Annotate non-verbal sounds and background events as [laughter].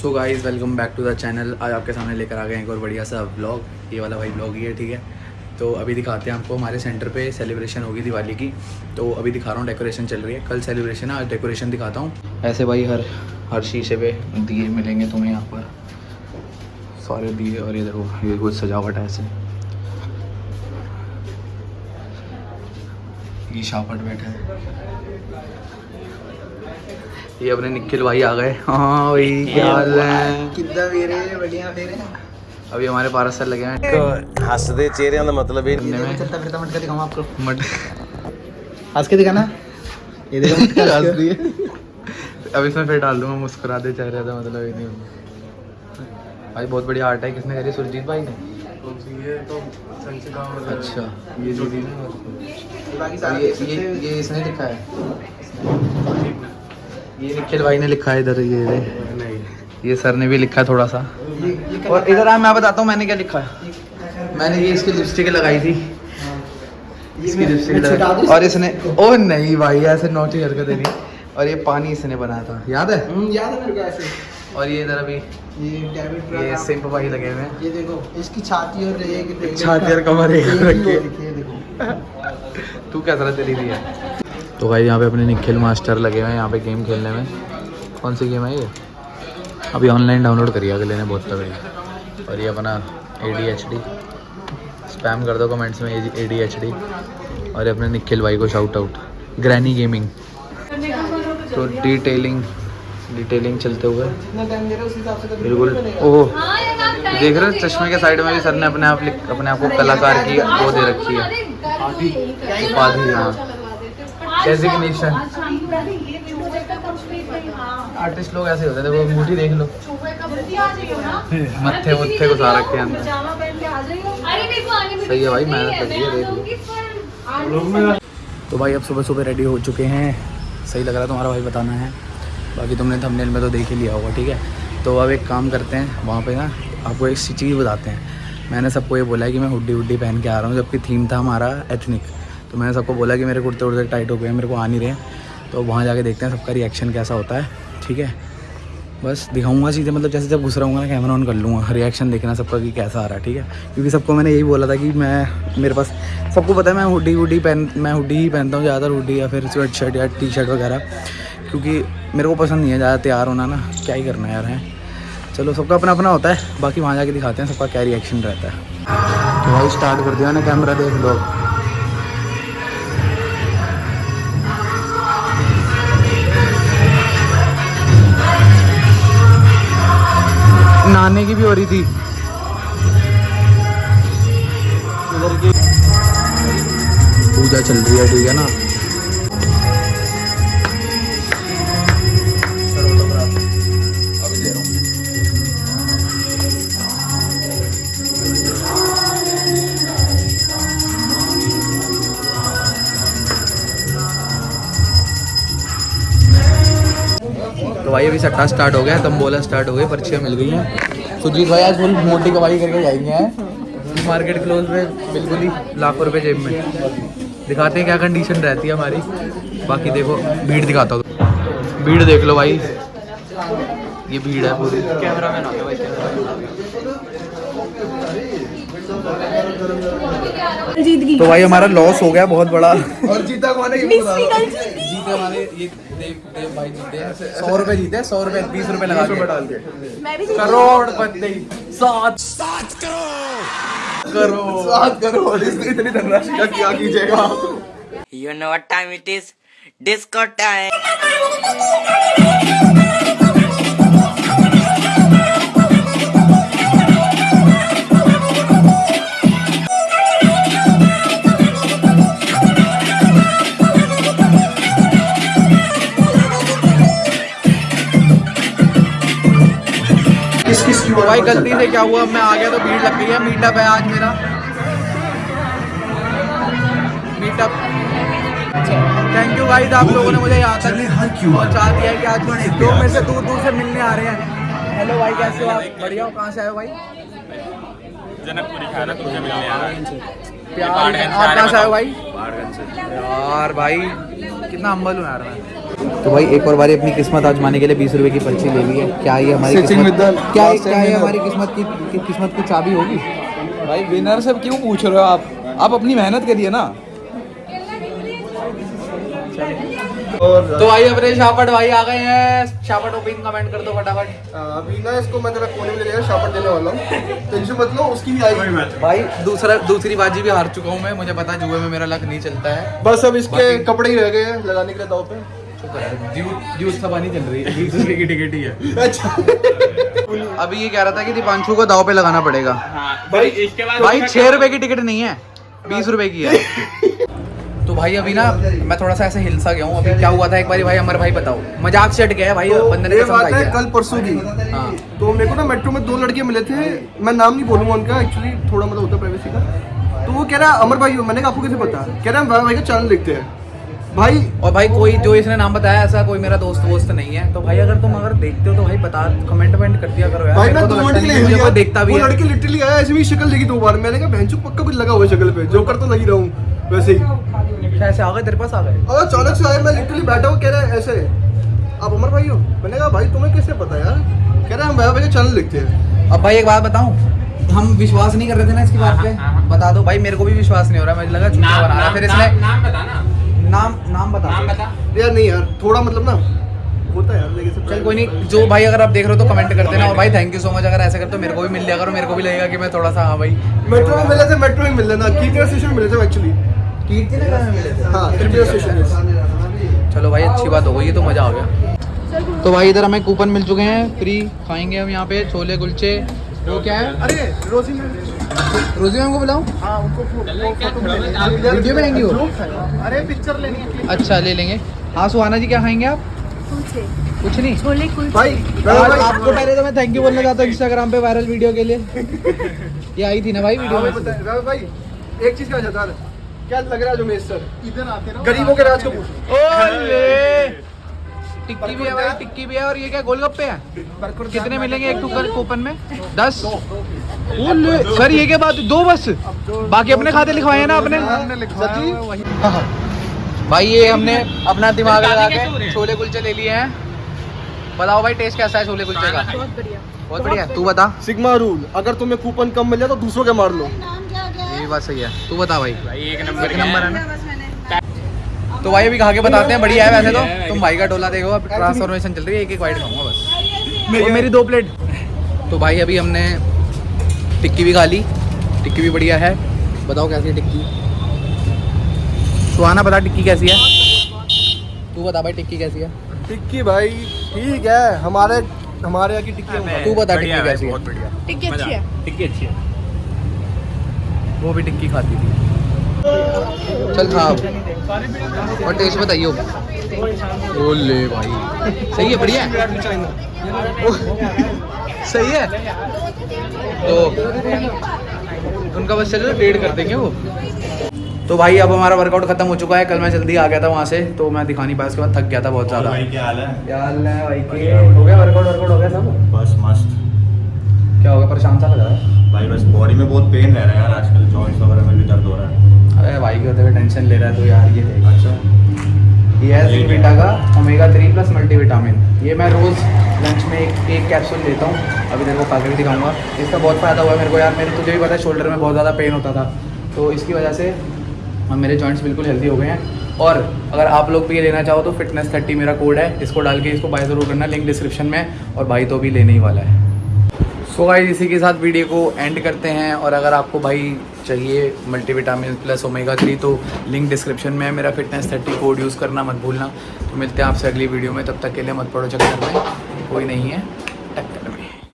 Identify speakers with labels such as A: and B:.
A: So guys welcome back to the channel आज आपके सामने लेकर आ गए हैं एक और बढ़िया सा व्लॉग ये वाला भाई ब्लॉग ही है, ठीक है? तो अभी दिखाते हैं आपको, हमारे सेंटर पे सेलिब्रेशन होगी दिवाली की। तो अभी दिखा रहा हूँ डेकोरेशन चल रही है। कल सेलिब्रेशन है, आज डेकोरेशन दिखाता हूँ। ऐसे भाई, हर हर शीशे पे दिए मिलेंगे तुम्हें यहाँ पर। सारे दिए और ये देखो, ये कुछ सजावट है ऐसे। ये शापट बैठा है। ये अपने निखिल भाई आ गए। हाँ भाई क्या हाल है?
B: कितना फेरे बढ़िया फेरे
A: अभी हमारे पारस सर लगे हैं।
C: तो हँसते चेहरे का मतलब,
A: मतलब ही में
B: चलता फिरता मटका दिखाऊँ आपको।
A: मट
B: हंस के दिखाना। ये देखो [laughs] मटका हंस रही है
A: अब इसमें फिर डाल दूँगा मुस्कुरा दे चेहरे का मतलब ये नहीं भाई बहुत बढ़िया आर्ट है किसने करी? सुरजीत भाई ने? अच्छा। ये
B: जो
A: ये ये इसने लिखा है। ये निखिल भाई ने लिखा है इधर ये नहीं ये सर ने भी लिखा है थोड़ा सा। और इधर आ मैं बताता हूँ मैंने क्या लिखा है। मैंने ये इसकी लिपस्टिक लगाई थी। इसकी लिपस्टिक लगाई और इसने ओ नहीं भाई ऐसे नौटी हरकतें नहीं। और ये पानी इसने बनाया था। याद है?
B: हम्म, याद है मेरे को ऐसे।
A: और ये इधर अभी
B: ये
A: ये सिंप भाई लगे हुए हैं।
B: ये देखो इसकी छाती और
A: छाती और कमर एक रखी है। तू क्या तरह चली रही है तो भाई यहाँ पे अपने निखिल मास्टर लगे हुए हैं यहाँ पे गेम खेलने में। कौन सी गेम है ये? अभी ऑनलाइन डाउनलोड करिए अगले ने बहुत तगड़ी। और ये अपना A D H D spam कर दो कमेंट्स में ए डी एच डी और ये अपने निखिल भाई को शाउट आउट ग्रैनी गेमिंग तो डिटेलिंग डिटेलिंग चलते हुए। बिल्कुल। ओह। देख रहे हो चश्मे के साइड में भी सर ने अपने आप अपने आप को कलाकार की वो दे रखी है। उपाधि हाँ। डेजिग्नेशन आर्टिस्ट लोग ऐसे होते हैं देखो अंगूठी देख लो। [laughs] मत्थे मुत्थे को सारा रखे अंदर सही है भाई मेहनत लगी है देख। लो तो भाई अब सुबह सुबह रेडी हो चुके हैं। सही लग रहा है तुम्हारा भाई बताना है। बाकी तुमने थंबनेल में तो देख ही लिया होगा ठीक है? तो अब एक काम करते हैं वहाँ पे ना आपको एक सी चीज़ बताते हैं। मैंने सबको ये बोला है कि मैं हुड्डी हुड्डी पहन के आ रहा हूँ जबकि थीम था हमारा एथनिक तो मैंने सबको बोला कि मेरे कुर्ते उर्ते टाइट हो गए मेरे को आ नहीं रहे तो वहाँ जाके देखते हैं सबका रिएक्शन कैसा होता है, ठीक है? बस दिखाऊँगा सीधे मतलब जैसे जब घुस रहा हूँ ना कैमरा ऑन कर लूँगा। रिएक्शन देखना सबका कि कैसा आ रहा है, ठीक है? क्योंकि सबको मैंने यही बोला था कि मैं, मेरे पास, सबको पता है मैं हुडी हुडी पहन, मैं हुडी ही पहनता हूँ ज़्यादातर, हुडी या फिर स्वेट शर्ट या टी शर्ट वगैरह। क्योंकि मेरे को पसंद नहीं है ज़्यादा तैयार होना ना, क्या ही करना यार, है? चलो, सबका अपना अपना होता है, बाकी वहाँ जाके दिखाते हैं सबका क्या रिएक्शन रहता है। तो भाई स्टार्ट कर दिया ना कैमरा देख लो। नहाने की भी हो रही थी। पूजा चल रही है ठीक है ना? भाई अभी सट्टा स्टार्ट हो गया तंबोला स्टार्ट हो गई पर्चियाँ मिल गई हैं। सुजीत भाई आज फुल मोटी कमाई करके जाएँगे हैं। मार्केट क्लोज में बिल्कुल ही लाखों रुपए जेब में। दिखाते हैं क्या कंडीशन रहती है हमारी। बाकी देखो भीड़ दिखाता हूँ। भीड़ देख लो भाई। ये भीड़ है पूरी। कैमरा मैन आता
D: गई
A: तो भाई हमारा लॉस हो गया बहुत बड़ा।
B: और जीता कौन है
D: जीते
A: हमारे ये देव देव भाई जीते सौ रुपए जीते सौ रुपए बीस रुपए लगा के
B: डाल के।
D: करोड़ भी
A: सात। सात करोड़। करोड़।
B: सात करोड़ इसने इतनी धनराशि का क्या कीजिएगा?
E: You know what time it is? Disco time.
A: तो भाई गलती से क्या हुआ? मैं आ गया तो भीड़ लग गई है। मीटअप है आज मेरा। मीटअप थैंक यू भाई आप लोगों ने मुझे यहाँ तक पहुँचा दिया है कि आज लोग मेरे से दूर दूर से मिलने आ रहे हैं। हेलो भाई कैसे हो आप? बढ़िया हो? कहाँ से आए हो भाई?
F: जनकपुरी खाना तुझे मिलने आ रहा है।
A: प्यार आप कहाँ से आए हो भाई? यार भाई कितना अम्बल हूँ यार मैं। तो भाई एक और बारी अपनी किस्मत आजमाने के लिए बीस रुपए की पर्ची ले ली है। क्या ये हमारी किस्मत क्या
B: last
A: क्या ये हमारी किस्मत की की- किस्मत की चाबी होगी?
B: भाई विनर से क्यों पूछ रहे हो आप? आप अपनी मेहनत करिए ना।
A: तो भाई अपने शापट भाई आ गए हैं। शापट ओपिन कमेंट कर दो फटाफट।
C: अभी ना इसको मैं तेरा कोने में ले शापर देने वाला हूँ। टेंशन मत लो उसकी भी आएगी।
A: भाई दूसरा दूसरी बाजी भी हार चुका हूँ मैं। मुझे पता है जुए में मेरा लक नहीं चलता है।
C: बस अब इसके कपड़े ही रह गए हैं लगाने के लिए दाव पे।
A: सभा नहीं चल रही है रुपए की टिकट ही है
C: अच्छा।
A: अभी ये कह रहा था कि दीपांशु को दाव पे लगाना पड़ेगा।
C: भाई
F: इसके बाद
A: भाई छह रुपए की टिकट नहीं है बीस रुपए की है। तो भाई अभी ना मैं थोड़ा सा ऐसे हिलसा गया हूँ। अभी क्या हुआ था एक बार भाई अमर भाई बताओ। मज़ाक से हट गया है भाई बंदे ने
C: ये बात है
A: है।
C: कल परसों की।
A: हाँ।
C: तो मेरे को ना मेट्रो में दो लड़के मिले थे मैं नाम नहीं बोलूँगा उनका एक्चुअली थोड़ा मतलब होता है प्राइवेसी का। तो वो कह रहा अमर भाई मैंने कहा आपको कैसे पता? कह रहा हम भाई का चैनल लिखते हैं। भाई
A: और भाई कोई जो इसने नाम बताया ऐसा कोई मेरा दोस्त वोस्त नहीं है। तो भाई अगर तुम अगर देखते हो तो भाई बता कमेंट वमेंट कर दिया करो यार।
C: भाई मैं
A: तो
C: दो मिनट के लिए।
A: देखता भी
C: वो लड़के लिटरली आया ऐसे भी शक्ल देखी दो बार। मैंने कहा भैंसू पक्का कुछ लगा हुआ है शक्ल पे। जोकर तो लगी रहा हूँ वैसे ही।
A: कैसे आ गए तेरे पास आ गए।
C: और अचानक से आया मैं लिटरली बैठा हूँ कह रहा है ऐसे आप अमर भाई हो? मैंने कहा भाई तुम्हें कैसे पता यार? कह रहा है हम भाई भाई चैनल लिखते हैं।
A: अब भाई एक बात बताऊँ हम विश्वास नहीं कर रहे थे ना इसकी बात पे? बता दो भाई मेरे को भी विश्वास नहीं हो रहा मुझे लगा झूठा बना रहा फिर इसने
F: नाम नाम बता
A: नाम बता।
C: यार नहीं यार थोड़ा मतलब ना होता है यार लेकिन
A: चल कोई नहीं। जो भाई अगर आप देख रहे हो तो कमेंट कर देना और भाई थैंक यू सो मच अगर ऐसे कर तो मेरे को भी मिल जाएगा और मेरे को भी लगेगा कि मैं थोड़ा सा हाँ भाई।
C: मेट्रो में मिले थे मेट्रो में मिल लेना। कीर्ति स्टेशन मिले थे एक्चुअली
A: कीर्ति नगर में मिले थे।
C: हाँ त्रिपुरा स्टेशन
A: चलो भाई अच्छी बात हो गई तो मज़ा आ गया। तो भाई इधर हमें कूपन मिल चुके हैं। फ्री खाएँगे हम यहाँ पे छोले कुलचे। वो क्या है?
C: अरे रोजी में
A: रोजी मैम को बुलाऊं?
C: हाँ उनको फ़ोटो में
A: वीडियो वो?
C: अरे पिक्चर लेनी है
A: अच्छा ले लेंगे। हाँ सुहाना जी क्या खाएँगे आप? कुछ नहीं।
D: छोले
C: भाई
A: आपको पहले तो मैं थैंक यू बोलना चाहता हूँ इंस्टाग्राम पे वायरल वीडियो के लिए। ये आई थी ना भाई वीडियो
C: हाँ
A: में?
C: भाई एक चीज़ का चाहता है। क्या लग रहा है जो मेरे सर? इधर आते रहो। गरीबों के राज को पूछो। [laughs]
A: टिक्की भी है भाई टिक्की भी है और ये क्या गोलगप्पे हैं? कितने मिलेंगे एक टूकर कूपन में? दस? सर ये क्या बात दो बस? बाकी अपने खाते लिखवाए हैं ना अपने भाई ये हमने अपना दिमाग लगा के छोले कुलचे ले लिए हैं। बताओ भाई टेस्ट कैसा है छोले कुलचे का?
D: बहुत बढ़िया।
A: बहुत बढ़िया। तू बता।
C: सिग्मा रूल अगर तुम्हें कूपन कम मिल जाए तो दूसरों के मार लो।
A: ये बात सही है। तू बता भाई।
F: भाई एक नंबर
A: नंबर है? ना? तो भाई अभी खा के बताते हैं? बढ़िया है वैसे तो। तुम भाई का डोला देखो अब ट्रांसफॉर्मेशन चल रही है एक एक वाइट खाऊँगा बस। मेरी दो प्लेट तो भाई अभी हमने टिक्की भी खा ली टिक्की भी बढ़िया है। बताओ कैसी है टिक्की? सुहाना बता टिक्की कैसी है। तू बता भाई टिक्की कैसी है।
C: टिक्की भाई ठीक है हमारे हमारे यहाँ की टिक्की
A: तू बता टिक्की कैसी है।
F: बहुत बढ़िया।
D: टिक्की अच्छी है।
F: टिक्की अच्छी है।
A: वो भी टिक्की खाती थी। चल खा और टेस्ट बताइए ओले भाई। सही है बढ़िया [laughs] [laughs] सही है? तो उनका बस चलो वेट कर देंगे वो? तो भाई अब हमारा वर्कआउट खत्म हो चुका है। कल मैं जल्दी आ गया था वहाँ से तो मैं दिखा नहीं पाया उसके बाद थक गया था बहुत ज़्यादा।
G: भाई क्या हाल है?
A: क्या हाल है भाई के? हो गया वर्कआउट वर्कआउट हो गया सब?
G: बस मस्त।
A: क्या हो गया परेशान सा लग रहा है?
G: भाई बस बॉडी में बहुत पेन रह रहा है यार आजकल जॉइंट्स वगैरह में भी दर्द हो रहा है।
A: अरे भाई के होते हुए टेंशन ले रहा है तो यार ये देख।
G: अच्छा।
A: ये है जिनविटा का ओमेगा थ्री प्लस मल्टीविटामिन ये मैं रोज़ लंच में एक एक कैप्सूल लेता हूँ। अभी तेरे को खा के दिखाऊँगा। इसका बहुत फ़ायदा हुआ है मेरे को यार। मेरे तुझे भी पता है शोल्डर में बहुत ज़्यादा पेन होता था। तो इसकी वजह से मेरे जॉइंट्स बिल्कुल हेल्दी हो गए हैं। और अगर आप लोग भी ये लेना चाहो तो फिटनेस थर्टी मेरा कोड है। इसको डाल के इसको बाय ज़रूर करना। लिंक डिस्क्रिप्शन में। और भाई तो भी लेने ही वाला है। सो गाइस इसी के साथ वीडियो को एंड करते हैं और अगर आपको भाई चाहिए मल्टीविटामिन प्लस ओमेगा थ्री तो लिंक डिस्क्रिप्शन में है मेरा फिटनेस थर्टी कोड यूज़ करना मत भूलना। तो मिलते हैं आपसे अगली वीडियो में, तब तक के लिए मत पड़ो चक्कर में। कोई नहीं है।